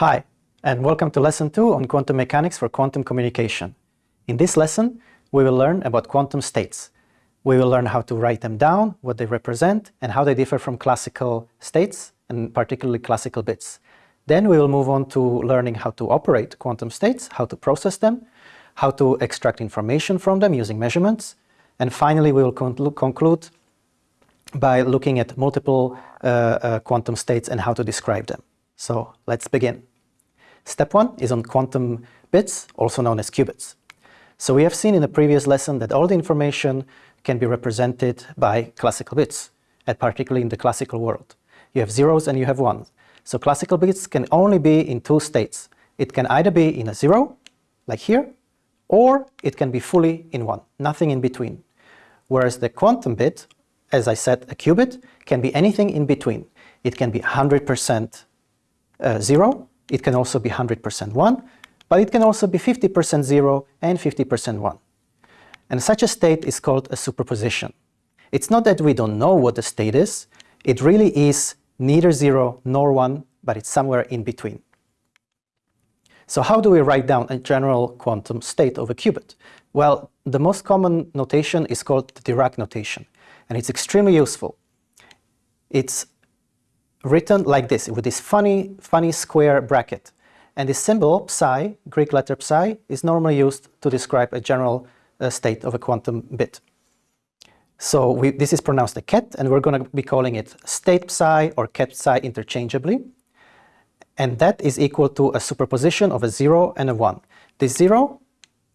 Hi, and welcome to Lesson 2 on Quantum Mechanics for Quantum Communication. In this lesson, we will learn about quantum states. We will learn how to write them down, what they represent, and how they differ from classical states, and particularly classical bits. Then we will move on to learning how to operate quantum states, how to process them, how to extract information from them using measurements, and finally we will conclude by looking at multiple uh, uh, quantum states and how to describe them. So let's begin. Step one is on quantum bits, also known as qubits. So we have seen in the previous lesson that all the information can be represented by classical bits, and particularly in the classical world. You have zeros and you have ones. So classical bits can only be in two states. It can either be in a zero, like here, or it can be fully in one, nothing in between. Whereas the quantum bit, as I said, a qubit, can be anything in between. It can be 100% uh, zero, it can also be 100% one, but it can also be 50% zero and 50% one. And such a state is called a superposition. It's not that we don't know what the state is, it really is neither zero nor one, but it's somewhere in between. So how do we write down a general quantum state of a qubit? Well, the most common notation is called the Dirac notation, and it's extremely useful. It's written like this, with this funny, funny square bracket. And this symbol, psi, Greek letter psi, is normally used to describe a general uh, state of a quantum bit. So we, this is pronounced a ket, and we're going to be calling it state psi or ket psi interchangeably. And that is equal to a superposition of a 0 and a 1. This 0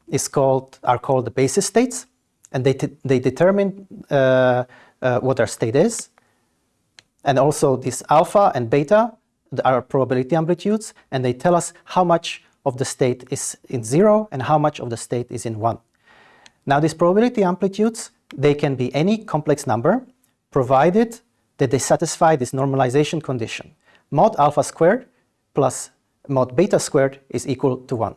is called, are called the basis states, and they, they determine uh, uh, what our state is. And also this alpha and beta are probability amplitudes, and they tell us how much of the state is in 0 and how much of the state is in 1. Now these probability amplitudes, they can be any complex number, provided that they satisfy this normalization condition. Mod alpha squared plus mod beta squared is equal to 1.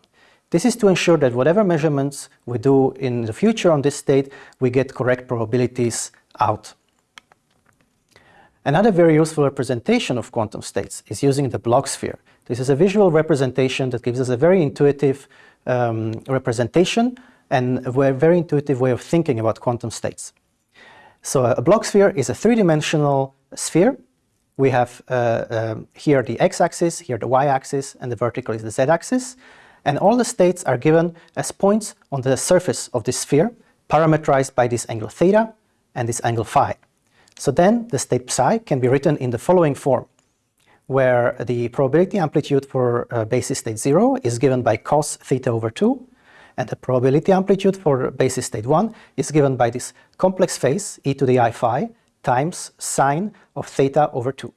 This is to ensure that whatever measurements we do in the future on this state, we get correct probabilities out. Another very useful representation of quantum states is using the Bloch sphere. This is a visual representation that gives us a very intuitive um, representation and a very intuitive way of thinking about quantum states. So a Bloch sphere is a three-dimensional sphere. We have uh, uh, here the x-axis, here the y-axis, and the vertical is the z-axis and all the states are given as points on the surface of this sphere, parameterized by this angle theta and this angle phi. So then the state psi can be written in the following form, where the probability amplitude for uh, basis state 0 is given by cos theta over 2, and the probability amplitude for basis state 1 is given by this complex phase e to the i phi times sine of theta over 2.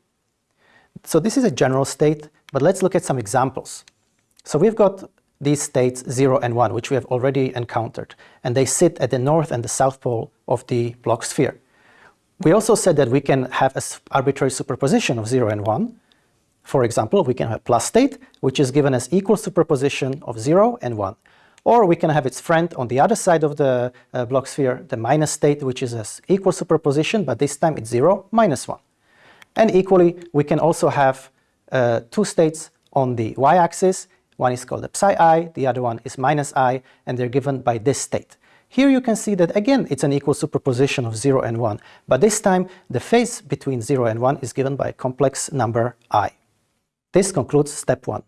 So this is a general state, but let's look at some examples. So we've got these states 0 and 1, which we have already encountered, and they sit at the north and the south pole of the Bloch sphere. We also said that we can have an arbitrary superposition of 0 and 1. For example, we can have plus state, which is given as equal superposition of 0 and 1. Or we can have its friend on the other side of the uh, Bloch sphere, the minus state, which is as equal superposition, but this time it's 0, minus 1. And equally, we can also have uh, two states on the y-axis one is called the psi i, the other one is minus i, and they're given by this state. Here you can see that again it's an equal superposition of 0 and 1, but this time the phase between 0 and 1 is given by a complex number i. This concludes step 1.